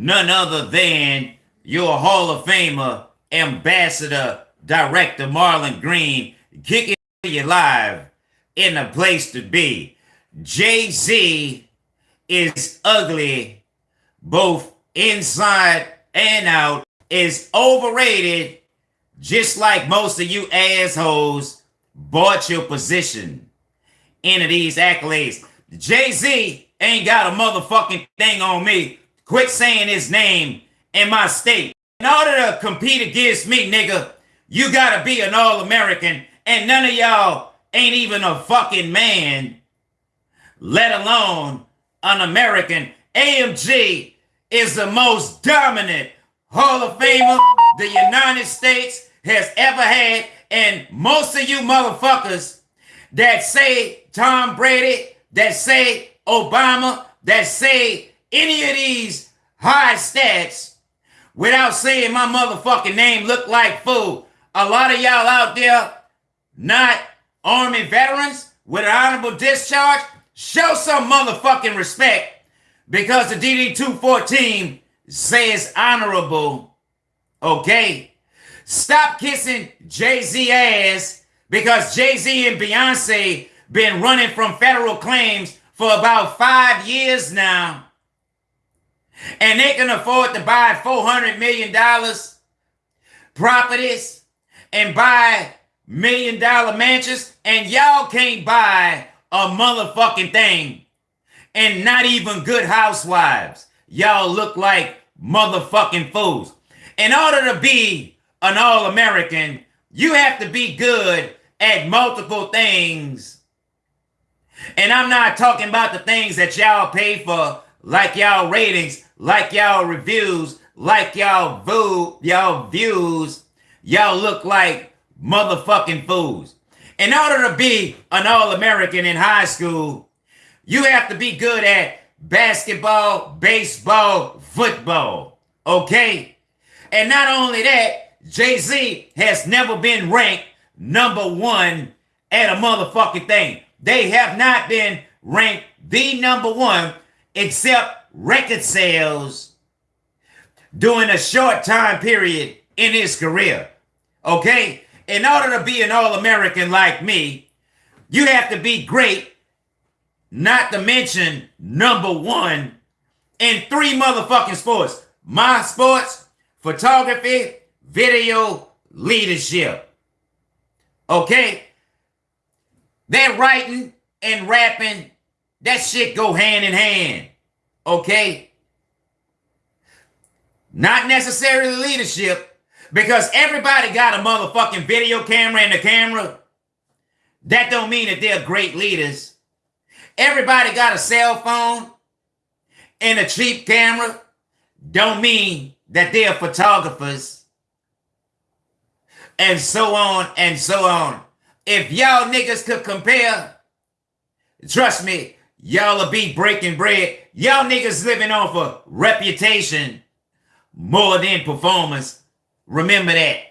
none other than your Hall of Famer, Ambassador, Director Marlon Green, kicking you live in a place to be. Jay Z is ugly, both inside and out, is overrated, just like most of you assholes bought your position into these accolades. Jay Z ain't got a motherfucking thing on me. Quit saying his name in my state. In order to compete against me, nigga, you gotta be an All American, and none of y'all ain't even a fucking man, let alone an American. AMG is the most dominant Hall of Famer the United States has ever had, and most of you motherfuckers that say Tom Brady, that say Obama, that say any of these high stats without saying my motherfucking name look like fool. A lot of y'all out there not Army veterans with an honorable discharge, show some motherfucking respect because the DD-214 says honorable, okay? Stop kissing Jay-Z ass because Jay-Z and Beyonce been running from federal claims for about five years now. And they can afford to buy $400 million properties and buy million dollar mansions and y'all can't buy a motherfucking thing and not even good housewives. Y'all look like motherfucking fools. In order to be an all-American, you have to be good at multiple things. And I'm not talking about the things that y'all pay for, like y'all ratings, like y'all reviews, like y'all view, y'all views. Y'all look like motherfucking fools. In order to be an All-American in high school, you have to be good at basketball, baseball, football. Okay? And not only that, Jay-Z has never been ranked number one at a motherfucking thing. They have not been ranked the number one except record sales during a short time period in his career. Okay? In order to be an All-American like me, you have to be great, not to mention number one in three motherfucking sports. My sports, photography, video, leadership. Okay? That writing and rapping, that shit go hand in hand. Okay? Not necessarily leadership, because everybody got a motherfucking video camera in the camera. That don't mean that they're great leaders. Everybody got a cell phone and a cheap camera. Don't mean that they're photographers. And so on and so on. If y'all niggas could compare, trust me, y'all be breaking bread. Y'all niggas living off a reputation more than performance. Remember that.